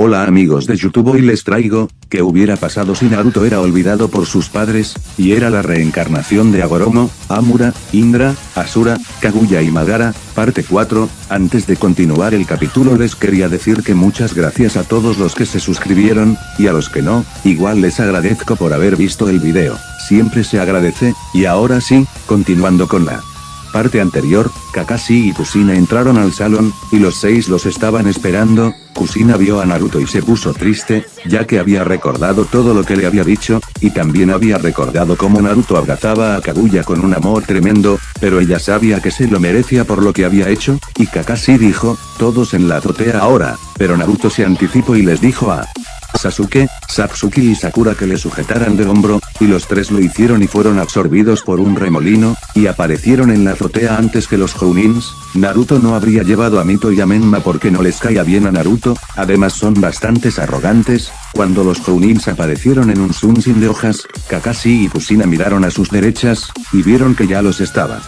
Hola amigos de YouTube hoy les traigo, ¿qué hubiera pasado si Naruto era olvidado por sus padres, y era la reencarnación de Agoromo, Amura, Indra, Asura, Kaguya y Madara, parte 4, antes de continuar el capítulo les quería decir que muchas gracias a todos los que se suscribieron, y a los que no, igual les agradezco por haber visto el video, siempre se agradece, y ahora sí, continuando con la parte anterior, Kakashi y Kusina entraron al salón, y los seis los estaban esperando, Kusina vio a Naruto y se puso triste, ya que había recordado todo lo que le había dicho, y también había recordado cómo Naruto abrazaba a Kaguya con un amor tremendo, pero ella sabía que se lo merecía por lo que había hecho, y Kakashi dijo, todos en la azotea ahora, pero Naruto se anticipó y les dijo a Sasuke, Satsuki y Sakura que le sujetaran de hombro, y los tres lo hicieron y fueron absorbidos por un remolino, y aparecieron en la azotea antes que los Jounins, Naruto no habría llevado a Mito y a Menma porque no les caía bien a Naruto, además son bastantes arrogantes, cuando los Jounins aparecieron en un sin de hojas, Kakashi y Kusina miraron a sus derechas, y vieron que ya los estaba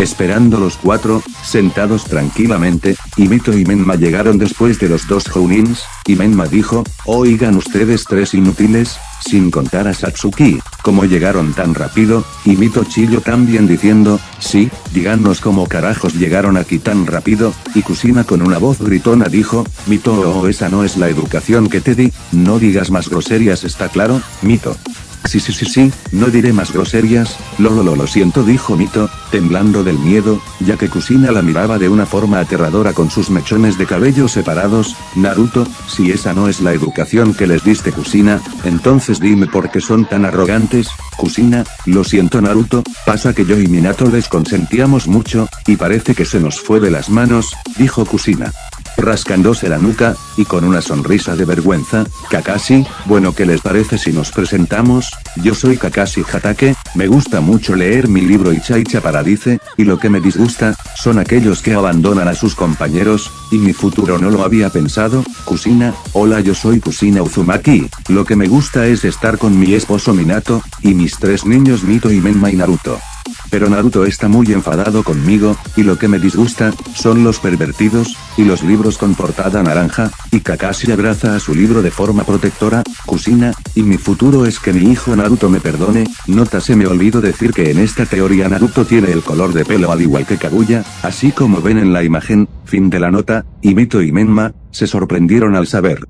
esperando los cuatro, sentados tranquilamente, y Mito y Menma llegaron después de los dos Jounins, y Menma dijo, oigan ustedes tres inútiles, sin contar a Satsuki, como llegaron tan rápido, y Mito chillo también diciendo, sí, díganos cómo carajos llegaron aquí tan rápido, y Kusina con una voz gritona dijo, Mito oh esa no es la educación que te di, no digas más groserías está claro, Mito. Sí sí sí sí, no diré más groserías, lo lo lo lo siento dijo Mito, temblando del miedo, ya que Kusina la miraba de una forma aterradora con sus mechones de cabello separados, Naruto, si esa no es la educación que les diste Kusina, entonces dime por qué son tan arrogantes, Kusina, lo siento Naruto, pasa que yo y Minato les consentíamos mucho, y parece que se nos fue de las manos, dijo Kusina rascándose la nuca, y con una sonrisa de vergüenza, Kakashi, bueno ¿qué les parece si nos presentamos? Yo soy Kakashi Hatake, me gusta mucho leer mi libro Ichaicha Paradice, y lo que me disgusta, son aquellos que abandonan a sus compañeros, y mi futuro no lo había pensado, Kusina, hola yo soy Kusina Uzumaki, lo que me gusta es estar con mi esposo Minato, y mis tres niños Mito y Menma y Naruto. Pero Naruto está muy enfadado conmigo, y lo que me disgusta, son los pervertidos, y los libros con portada naranja, y Kakashi abraza a su libro de forma protectora, Kusina, y mi futuro es que mi hijo Naruto me perdone, nota se me olvidó decir que en esta teoría Naruto tiene el color de pelo al igual que Kaguya, así como ven en la imagen, fin de la nota, y Mito y Menma, se sorprendieron al saber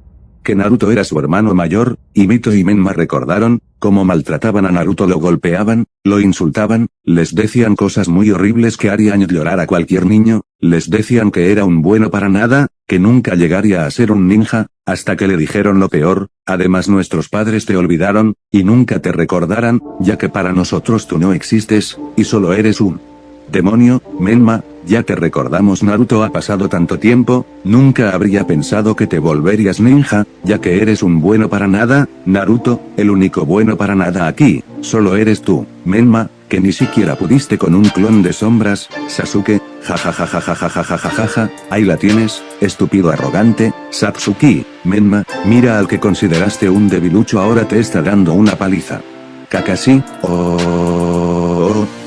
que Naruto era su hermano mayor, y Mito y Menma recordaron, cómo maltrataban a Naruto lo golpeaban, lo insultaban, les decían cosas muy horribles que harían llorar a cualquier niño, les decían que era un bueno para nada, que nunca llegaría a ser un ninja, hasta que le dijeron lo peor, además nuestros padres te olvidaron, y nunca te recordarán, ya que para nosotros tú no existes, y solo eres un demonio, Menma, ya te recordamos Naruto ha pasado tanto tiempo, nunca habría pensado que te volverías ninja, ya que eres un bueno para nada, Naruto, el único bueno para nada aquí, solo eres tú, Menma, que ni siquiera pudiste con un clon de sombras, Sasuke, jajajajajajajajajaja, ahí la tienes, estúpido arrogante, Satsuki, Menma, mira al que consideraste un debilucho ahora te está dando una paliza. Kakashi, oh,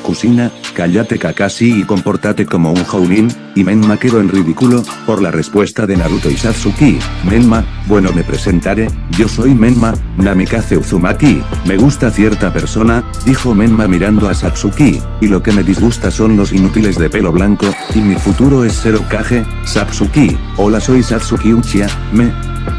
Kusina, cállate Kakashi y comportate como un Jounin, y Menma quedó en ridículo, por la respuesta de Naruto y Satsuki, Menma, bueno me presentaré, yo soy Menma, Namikaze Uzumaki, me gusta cierta persona, dijo Menma mirando a Satsuki, y lo que me disgusta son los inútiles de pelo blanco, y mi futuro es ser Okage, Satsuki, hola soy Satsuki Uchiha, me,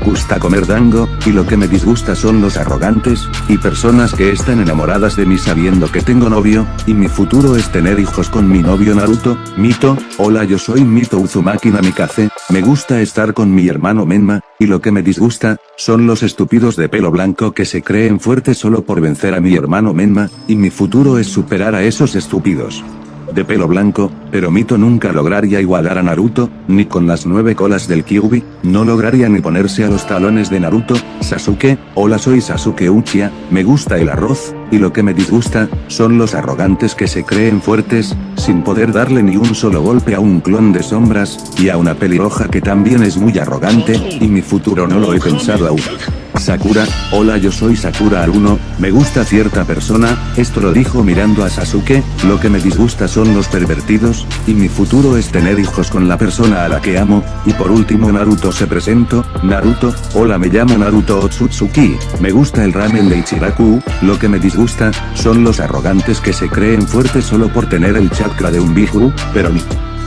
gusta comer dango, y lo que me disgusta son los arrogantes, y personas que están enamoradas de mí sabiendo que tengo novio, y mi futuro es tener hijos con mi novio Naruto, Mito, hola yo soy Mito Uzumaki Namikaze, me gusta estar con mi hermano Menma, y lo que me disgusta, son los estúpidos de pelo blanco que se creen fuertes solo por vencer a mi hermano Menma, y mi futuro es superar a esos estúpidos de pelo blanco, pero Mito nunca lograría igualar a Naruto, ni con las nueve colas del Kyuubi, no lograría ni ponerse a los talones de Naruto, Sasuke, hola soy Sasuke Uchiha, me gusta el arroz, y lo que me disgusta, son los arrogantes que se creen fuertes, sin poder darle ni un solo golpe a un clon de sombras, y a una pelirroja que también es muy arrogante, y mi futuro no lo he pensado aún. Sakura, hola yo soy Sakura Aruno, me gusta cierta persona, esto lo dijo mirando a Sasuke, lo que me disgusta son los pervertidos, y mi futuro es tener hijos con la persona a la que amo, y por último Naruto se presento, Naruto, hola me llamo Naruto Otsutsuki, me gusta el ramen de Ichiraku, lo que me disgusta, son los arrogantes que se creen fuertes solo por tener el chakra de un biju, pero mi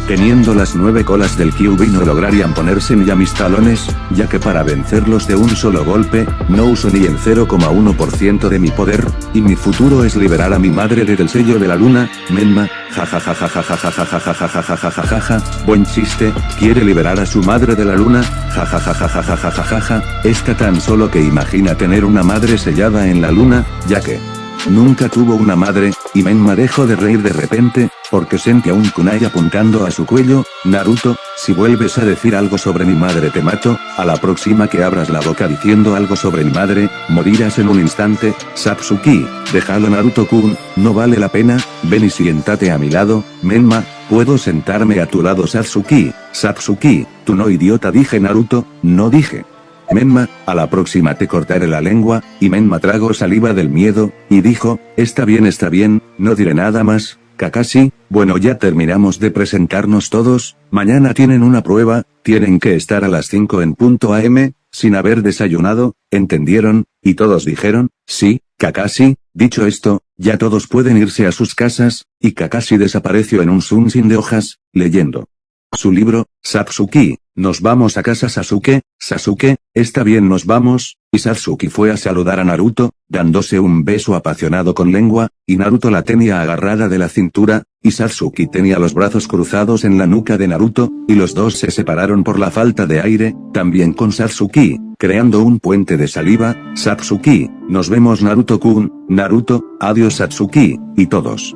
Teniendo las nueve colas del Kyuubi no lograrían ponerse ni a mis talones, ya que para vencerlos de un solo golpe, no uso ni el 0,1% de mi poder, y mi futuro es liberar a mi madre desde el sello de la luna, Menma, jajajajajajajajajajajajajajaja, buen chiste, quiere liberar a su madre de la luna, jajajajajajajajajaja, está tan solo que imagina tener una madre sellada en la luna, ya que nunca tuvo una madre, y Menma dejó de reír de repente, porque sentía un kunai apuntando a su cuello, Naruto, si vuelves a decir algo sobre mi madre te mato, a la próxima que abras la boca diciendo algo sobre mi madre, morirás en un instante, Satsuki, déjalo Naruto-kun, no vale la pena, ven y siéntate a mi lado, Menma, puedo sentarme a tu lado Satsuki, Satsuki, tú no idiota dije Naruto, no dije. Menma, a la próxima te cortaré la lengua, y Menma tragó saliva del miedo, y dijo, está bien está bien, no diré nada más, Kakashi, bueno ya terminamos de presentarnos todos, mañana tienen una prueba, tienen que estar a las 5 en punto AM, sin haber desayunado, ¿entendieron? Y todos dijeron, sí, Kakashi, dicho esto, ya todos pueden irse a sus casas, y Kakashi desapareció en un sin de hojas, leyendo. Su libro, Satsuki, nos vamos a casa Sasuke, Sasuke, está bien nos vamos, y Satsuki fue a saludar a Naruto, dándose un beso apasionado con lengua, y Naruto la tenía agarrada de la cintura, y Satsuki tenía los brazos cruzados en la nuca de Naruto, y los dos se separaron por la falta de aire, también con Satsuki, creando un puente de saliva, Satsuki, nos vemos Naruto-kun, Naruto, adiós Satsuki, y todos.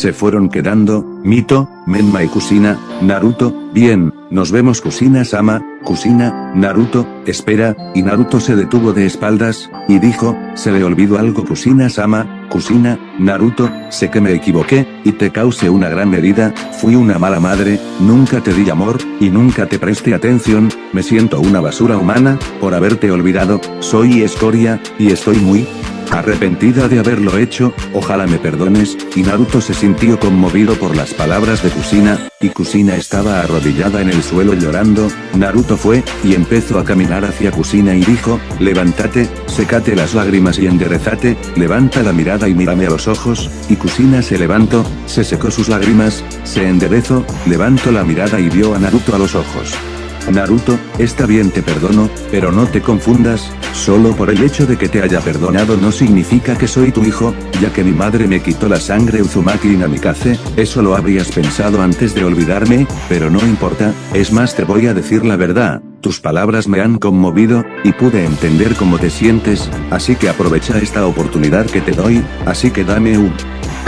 Se fueron quedando, Mito, Menma y Kusina, Naruto, bien, nos vemos Kusina-sama, Kusina, Naruto, espera, y Naruto se detuvo de espaldas, y dijo, se le olvidó algo Kusina-sama, Kusina, Naruto, sé que me equivoqué, y te causé una gran herida, fui una mala madre, nunca te di amor, y nunca te presté atención, me siento una basura humana, por haberte olvidado, soy escoria, y estoy muy, Arrepentida de haberlo hecho, ojalá me perdones, y Naruto se sintió conmovido por las palabras de Kusina, y Kusina estaba arrodillada en el suelo llorando, Naruto fue, y empezó a caminar hacia Kusina y dijo, levántate, secate las lágrimas y enderezate, levanta la mirada y mírame a los ojos, y Kusina se levantó, se secó sus lágrimas, se enderezó, levantó la mirada y vio a Naruto a los ojos. Naruto, está bien te perdono, pero no te confundas, solo por el hecho de que te haya perdonado no significa que soy tu hijo, ya que mi madre me quitó la sangre Uzumaki y Namikaze, eso lo habrías pensado antes de olvidarme, pero no importa, es más te voy a decir la verdad, tus palabras me han conmovido, y pude entender cómo te sientes, así que aprovecha esta oportunidad que te doy, así que dame un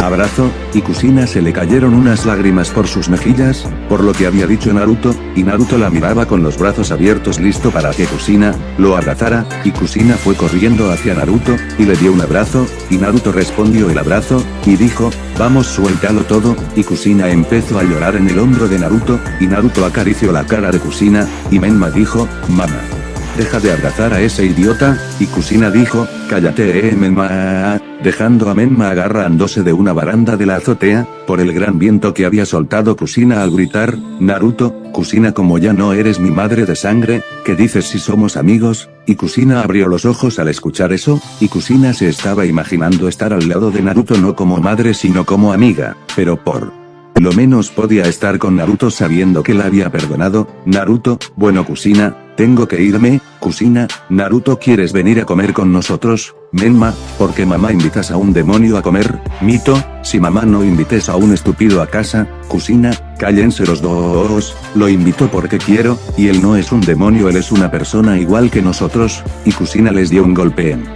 abrazo, y Kusina se le cayeron unas lágrimas por sus mejillas, por lo que había dicho Naruto, y Naruto la miraba con los brazos abiertos listo para que Kusina, lo abrazara, y Kusina fue corriendo hacia Naruto, y le dio un abrazo, y Naruto respondió el abrazo, y dijo, vamos suéltalo todo, y Kusina empezó a llorar en el hombro de Naruto, y Naruto acarició la cara de Kusina, y Menma dijo, mamá. Deja de abrazar a ese idiota, y Kusina dijo, cállate eh Menma, dejando a Menma agarrándose de una baranda de la azotea, por el gran viento que había soltado Kusina al gritar, Naruto, Kusina como ya no eres mi madre de sangre, ¿qué dices si somos amigos? Y Kusina abrió los ojos al escuchar eso, y Kusina se estaba imaginando estar al lado de Naruto no como madre sino como amiga, pero por lo menos podía estar con Naruto sabiendo que la había perdonado, Naruto, bueno Kusina, tengo que irme, Kusina, Naruto ¿quieres venir a comer con nosotros? Menma, ¿por qué mamá invitas a un demonio a comer? Mito, si mamá no invites a un estúpido a casa, Kusina, cállense los dos, lo invito porque quiero, y él no es un demonio él es una persona igual que nosotros, y Kusina les dio un golpe en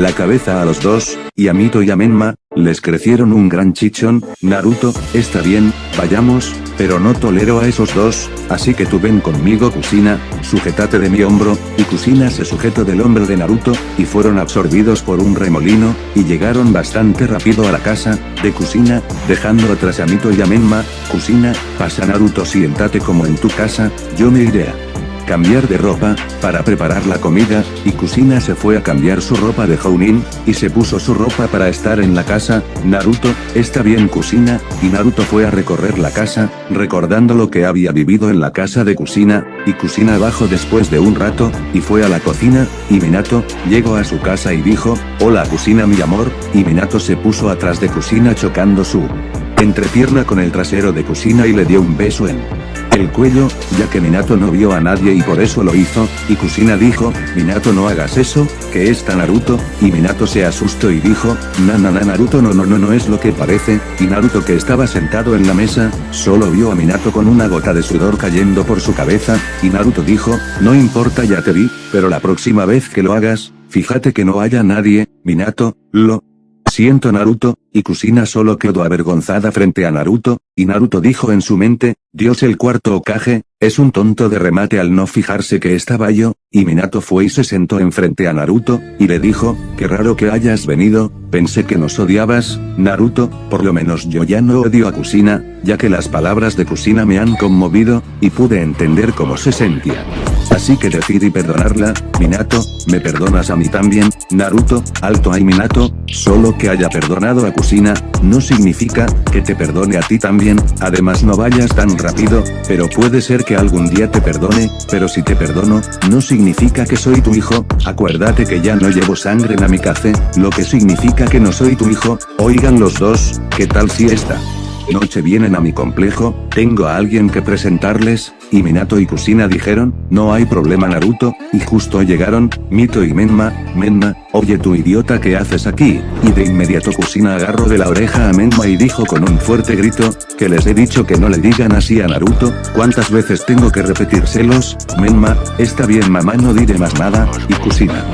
la cabeza a los dos, y a Mito y a Menma, les crecieron un gran chichón, Naruto, está bien, vayamos, pero no tolero a esos dos, así que tú ven conmigo Kusina, sujetate de mi hombro, y Kusina se sujetó del hombro de Naruto, y fueron absorbidos por un remolino, y llegaron bastante rápido a la casa, de Kusina, dejando atrás a Mito y a Menma, Kusina, pasa Naruto siéntate como en tu casa, yo me iré a cambiar de ropa, para preparar la comida, y Kusina se fue a cambiar su ropa de Jounin, y se puso su ropa para estar en la casa, Naruto, está bien Kusina, y Naruto fue a recorrer la casa, recordando lo que había vivido en la casa de Kusina, y Kusina bajó después de un rato, y fue a la cocina, y Minato, llegó a su casa y dijo, hola Kusina mi amor, y Minato se puso atrás de Kusina chocando su entrepierna con el trasero de Kusina y le dio un beso en el cuello, ya que Minato no vio a nadie y por eso lo hizo, y Kusina dijo, Minato no hagas eso, que está Naruto, y Minato se asustó y dijo, na na na Naruto no no no no es lo que parece, y Naruto que estaba sentado en la mesa, solo vio a Minato con una gota de sudor cayendo por su cabeza, y Naruto dijo, no importa ya te vi, pero la próxima vez que lo hagas, fíjate que no haya nadie, Minato, lo siento Naruto, y Kusina solo quedó avergonzada frente a Naruto, y Naruto dijo en su mente, Dios el cuarto Okage, es un tonto de remate al no fijarse que estaba yo, y Minato fue y se sentó enfrente a Naruto, y le dijo, qué raro que hayas venido, pensé que nos odiabas, Naruto, por lo menos yo ya no odio a Kusina, ya que las palabras de Kusina me han conmovido, y pude entender cómo se sentía. Así que decidí perdonarla, Minato, ¿me perdonas a mí también, Naruto? Alto ay Minato, solo que haya perdonado a Kusina, no significa, que te perdone a ti también, además no vayas tan rápido, pero puede ser que algún día te perdone, pero si te perdono, no significa que soy tu hijo, acuérdate que ya no llevo sangre en Amikaze, lo que significa que no soy tu hijo, oigan los dos, ¿qué tal si esta? Noche vienen a mi complejo, tengo a alguien que presentarles, y Minato y Kusina dijeron, no hay problema Naruto, y justo llegaron, Mito y Menma, Menma, oye tu idiota ¿qué haces aquí? Y de inmediato Kusina agarró de la oreja a Menma y dijo con un fuerte grito, que les he dicho que no le digan así a Naruto, ¿cuántas veces tengo que repetírselos? Menma, está bien mamá no diré más nada, y Kusina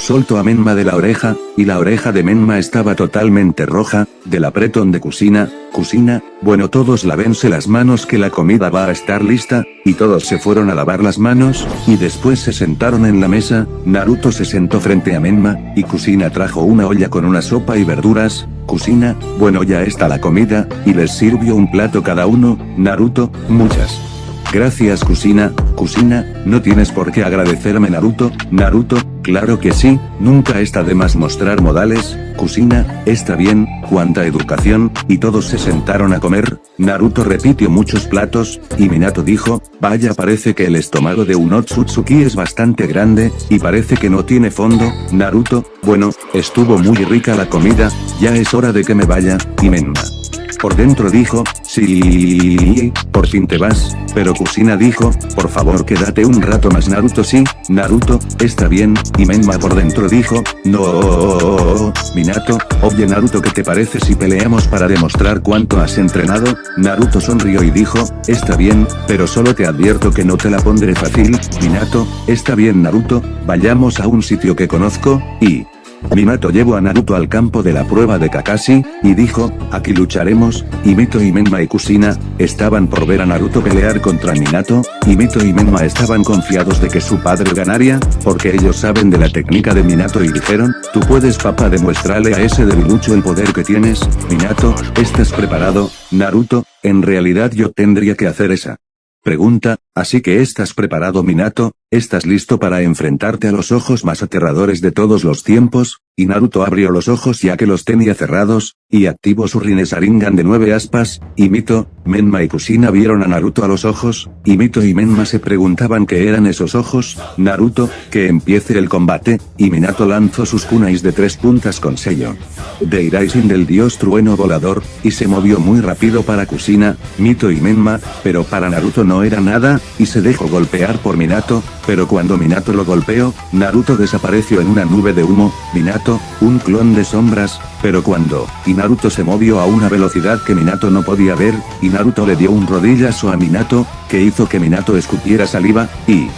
soltó a Menma de la oreja, y la oreja de Menma estaba totalmente roja, del apretón de Kusina, Kusina, bueno todos lavense las manos que la comida va a estar lista, y todos se fueron a lavar las manos, y después se sentaron en la mesa, Naruto se sentó frente a Menma, y Kusina trajo una olla con una sopa y verduras, Kusina, bueno ya está la comida, y les sirvió un plato cada uno, Naruto, muchas. Gracias Kusina, Kusina, no tienes por qué agradecerme Naruto, Naruto, claro que sí, nunca está de más mostrar modales, Kusina, está bien, cuánta educación, y todos se sentaron a comer, Naruto repitió muchos platos, y Minato dijo, vaya parece que el estómago de un Otsutsuki es bastante grande, y parece que no tiene fondo, Naruto, bueno, estuvo muy rica la comida, ya es hora de que me vaya, y Menma. Por dentro dijo, sí, por fin te vas, pero Kusina dijo, por favor quédate un rato más Naruto sí, Naruto, está bien, y Menma por dentro dijo, no, Minato, oye Naruto ¿qué te parece si peleamos para demostrar cuánto has entrenado? Naruto sonrió y dijo, está bien, pero solo te advierto que no te la pondré fácil, Minato, está bien Naruto, vayamos a un sitio que conozco, y... Minato llevó a Naruto al campo de la prueba de Kakashi, y dijo, aquí lucharemos, y Mito y Menma y Kusina, estaban por ver a Naruto pelear contra Minato, y Mito y Menma estaban confiados de que su padre ganaría, porque ellos saben de la técnica de Minato y dijeron, tú puedes papá demuéstrale a ese debilucho el poder que tienes, Minato, ¿estás preparado, Naruto? En realidad yo tendría que hacer esa pregunta, así que estás preparado Minato, ¿Estás listo para enfrentarte a los ojos más aterradores de todos los tiempos? Y Naruto abrió los ojos ya que los tenía cerrados, y activó su Rinnesaringan de nueve aspas, y Mito, Menma y Kusina vieron a Naruto a los ojos, y Mito y Menma se preguntaban qué eran esos ojos, Naruto, que empiece el combate, y Minato lanzó sus kunais de tres puntas con sello. De Iraisin del dios trueno volador, y se movió muy rápido para Kusina, Mito y Menma, pero para Naruto no era nada, y se dejó golpear por Minato, pero cuando Minato lo golpeó, Naruto desapareció en una nube de humo, Minato, un clon de sombras, pero cuando, y Naruto se movió a una velocidad que Minato no podía ver, y Naruto le dio un rodillazo a Minato, que hizo que Minato escupiera saliva, y...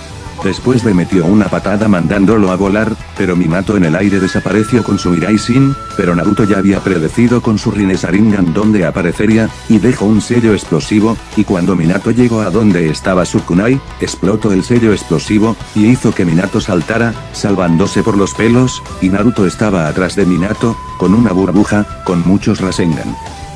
Después le metió una patada mandándolo a volar, pero Minato en el aire desapareció con su Iraisin, pero Naruto ya había predecido con su Rinnesaringan donde aparecería, y dejó un sello explosivo, y cuando Minato llegó a donde estaba su kunai, explotó el sello explosivo, y hizo que Minato saltara, salvándose por los pelos, y Naruto estaba atrás de Minato, con una burbuja, con muchos Rasengan.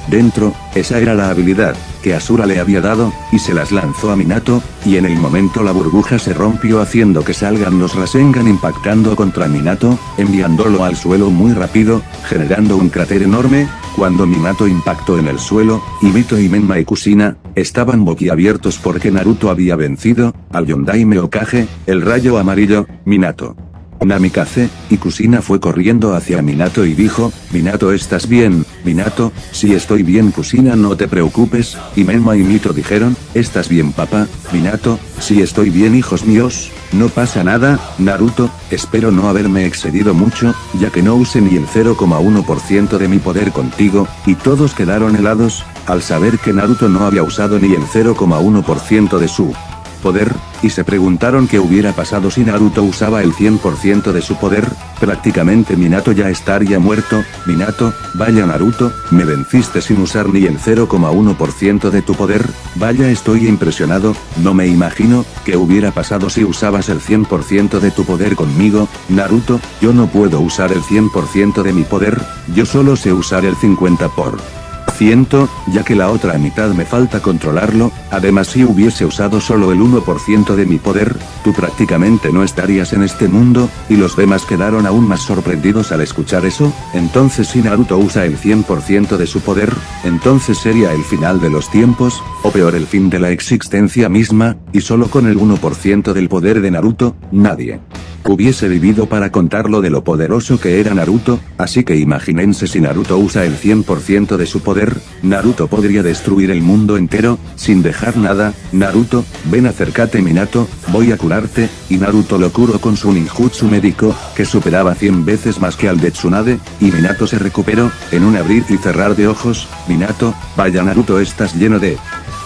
Dentro, esa era la habilidad, que Asura le había dado, y se las lanzó a Minato, y en el momento la burbuja se rompió haciendo que salgan los Rasengan impactando contra Minato, enviándolo al suelo muy rápido, generando un cráter enorme, cuando Minato impactó en el suelo, y Mito y Menma y Kusina, estaban boquiabiertos porque Naruto había vencido, al Yondaime Okage, el rayo amarillo, Minato. Namikaze, y Kusina fue corriendo hacia Minato y dijo, Minato estás bien, Minato, si estoy bien Kusina no te preocupes, y Menma y Mito dijeron, estás bien papá, Minato, si estoy bien hijos míos, no pasa nada, Naruto, espero no haberme excedido mucho, ya que no use ni el 0,1% de mi poder contigo, y todos quedaron helados, al saber que Naruto no había usado ni el 0,1% de su poder, y se preguntaron qué hubiera pasado si Naruto usaba el 100% de su poder, prácticamente Minato ya estaría muerto, Minato, vaya Naruto, me venciste sin usar ni el 0,1% de tu poder, vaya estoy impresionado, no me imagino, qué hubiera pasado si usabas el 100% de tu poder conmigo, Naruto, yo no puedo usar el 100% de mi poder, yo solo sé usar el 50 por ya que la otra mitad me falta controlarlo, además si hubiese usado solo el 1% de mi poder, tú prácticamente no estarías en este mundo, y los demás quedaron aún más sorprendidos al escuchar eso, entonces si Naruto usa el 100% de su poder, entonces sería el final de los tiempos, o peor el fin de la existencia misma, y solo con el 1% del poder de Naruto, nadie hubiese vivido para contar lo de lo poderoso que era Naruto, así que imagínense si Naruto usa el 100% de su poder, Naruto podría destruir el mundo entero, sin dejar nada, Naruto, ven acércate Minato, voy a curarte, y Naruto lo curó con su ninjutsu médico, que superaba 100 veces más que al de Tsunade, y Minato se recuperó, en un abrir y cerrar de ojos, Minato, vaya Naruto estás lleno de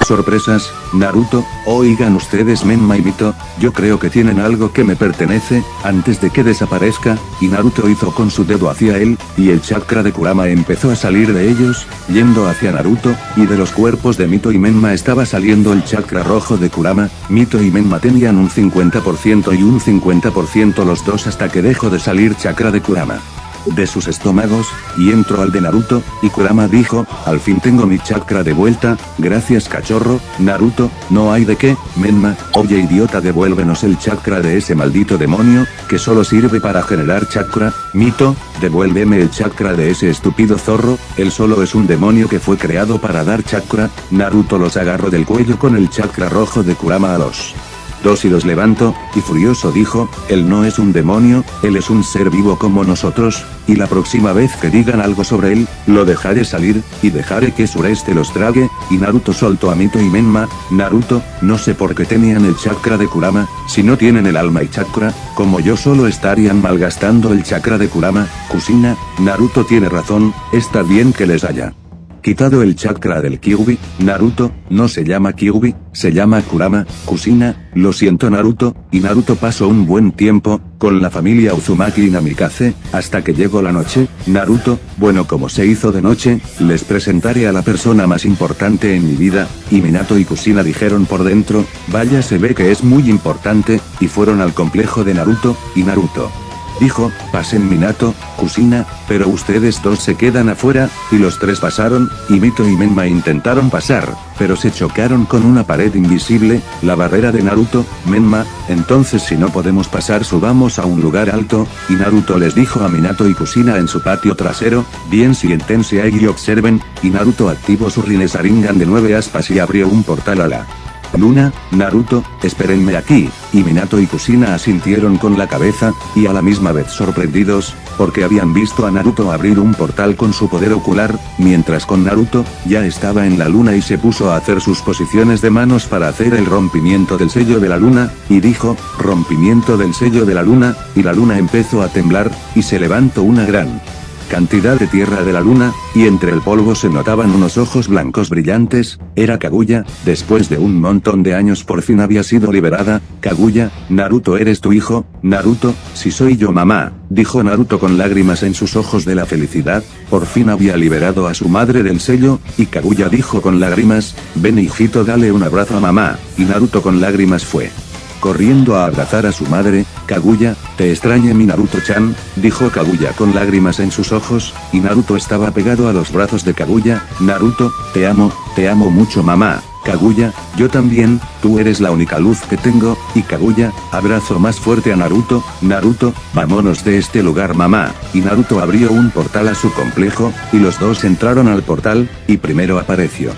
sorpresas, Naruto, oigan ustedes Menma y Mito, yo creo que tienen algo que me pertenece, antes de que desaparezca, y Naruto hizo con su dedo hacia él, y el chakra de Kurama empezó a salir de ellos, yendo hacia Naruto, y de los cuerpos de Mito y Menma estaba saliendo el chakra rojo de Kurama, Mito y Menma tenían un 50% y un 50% los dos hasta que dejó de salir chakra de Kurama de sus estómagos, y entró al de Naruto, y Kurama dijo, al fin tengo mi chakra de vuelta, gracias cachorro, Naruto, no hay de qué, Menma, oye idiota devuélvenos el chakra de ese maldito demonio, que solo sirve para generar chakra, Mito, devuélveme el chakra de ese estúpido zorro, él solo es un demonio que fue creado para dar chakra, Naruto los agarró del cuello con el chakra rojo de Kurama a los dos y los levanto, y furioso dijo, él no es un demonio, él es un ser vivo como nosotros, y la próxima vez que digan algo sobre él, lo dejaré salir, y dejaré que Sureste los trague, y Naruto soltó a Mito y Menma, Naruto, no sé por qué tenían el chakra de Kurama, si no tienen el alma y chakra, como yo solo estarían malgastando el chakra de Kurama, Kusina, Naruto tiene razón, está bien que les haya quitado el chakra del Kyubi, Naruto, no se llama Kyubi, se llama Kurama, Kusina, lo siento Naruto, y Naruto pasó un buen tiempo, con la familia Uzumaki y Namikaze, hasta que llegó la noche, Naruto, bueno como se hizo de noche, les presentaré a la persona más importante en mi vida, y Minato y Kusina dijeron por dentro, vaya se ve que es muy importante, y fueron al complejo de Naruto, y Naruto dijo, pasen Minato, Kusina, pero ustedes dos se quedan afuera, y los tres pasaron, y Mito y Menma intentaron pasar, pero se chocaron con una pared invisible, la barrera de Naruto, Menma, entonces si no podemos pasar subamos a un lugar alto, y Naruto les dijo a Minato y Kusina en su patio trasero, bien siéntense ahí y observen, y Naruto activó su Rinnesaringan de nueve aspas y abrió un portal a la Luna, Naruto, espérenme aquí, y Minato y Kusina asintieron con la cabeza, y a la misma vez sorprendidos, porque habían visto a Naruto abrir un portal con su poder ocular, mientras con Naruto, ya estaba en la luna y se puso a hacer sus posiciones de manos para hacer el rompimiento del sello de la luna, y dijo, rompimiento del sello de la luna, y la luna empezó a temblar, y se levantó una gran cantidad de tierra de la luna, y entre el polvo se notaban unos ojos blancos brillantes, era Kaguya, después de un montón de años por fin había sido liberada, Kaguya, Naruto eres tu hijo, Naruto, si soy yo mamá, dijo Naruto con lágrimas en sus ojos de la felicidad, por fin había liberado a su madre del sello, y Kaguya dijo con lágrimas, ven hijito dale un abrazo a mamá, y Naruto con lágrimas fue. Corriendo a abrazar a su madre, Kaguya, te extrañe mi Naruto-chan, dijo Kaguya con lágrimas en sus ojos, y Naruto estaba pegado a los brazos de Kaguya, Naruto, te amo, te amo mucho mamá. Kaguya, yo también, tú eres la única luz que tengo, y Kaguya, abrazo más fuerte a Naruto, Naruto, vámonos de este lugar mamá, y Naruto abrió un portal a su complejo, y los dos entraron al portal, y primero apareció.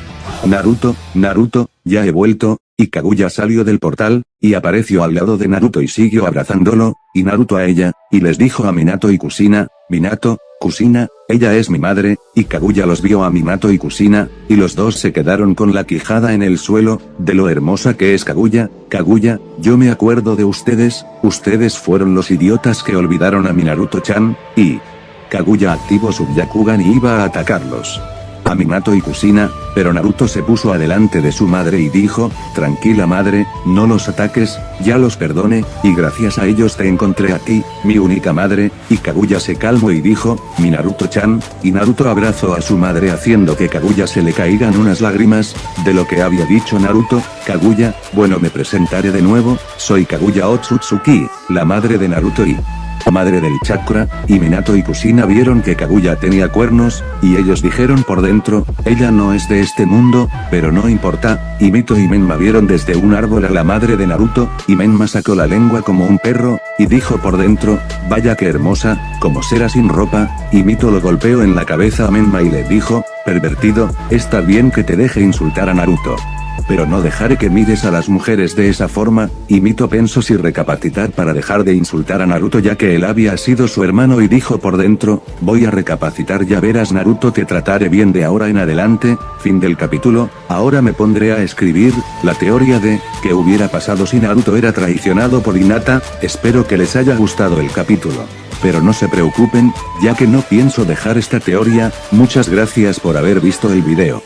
Naruto, Naruto, ya he vuelto, y Kaguya salió del portal, y apareció al lado de Naruto y siguió abrazándolo, y Naruto a ella, y les dijo a Minato y Kusina, Minato, Kusina, ella es mi madre, y Kaguya los vio a Minato y Kusina, y los dos se quedaron con la quijada en el suelo, de lo hermosa que es Kaguya, Kaguya, yo me acuerdo de ustedes, ustedes fueron los idiotas que olvidaron a mi Naruto-chan, y... Kaguya activó su Byakugan y iba a atacarlos a Minato y Kusina, pero Naruto se puso adelante de su madre y dijo, tranquila madre, no los ataques, ya los perdone, y gracias a ellos te encontré a ti, mi única madre, y Kaguya se calmó y dijo, mi Naruto-chan, y Naruto abrazó a su madre haciendo que Kaguya se le caigan unas lágrimas, de lo que había dicho Naruto, Kaguya, bueno me presentaré de nuevo, soy Kaguya Otsutsuki, la madre de Naruto y madre del chakra, y Minato y Kusina vieron que Kaguya tenía cuernos, y ellos dijeron por dentro, ella no es de este mundo, pero no importa, y Mito y Menma vieron desde un árbol a la madre de Naruto, y Menma sacó la lengua como un perro, y dijo por dentro, vaya que hermosa, como será sin ropa, y Mito lo golpeó en la cabeza a Menma y le dijo, pervertido, está bien que te deje insultar a Naruto pero no dejaré que mires a las mujeres de esa forma, y Mito pensó si recapacitar para dejar de insultar a Naruto ya que él había sido su hermano y dijo por dentro, voy a recapacitar ya verás Naruto te trataré bien de ahora en adelante, fin del capítulo, ahora me pondré a escribir, la teoría de, que hubiera pasado si Naruto era traicionado por Hinata, espero que les haya gustado el capítulo. Pero no se preocupen, ya que no pienso dejar esta teoría, muchas gracias por haber visto el video.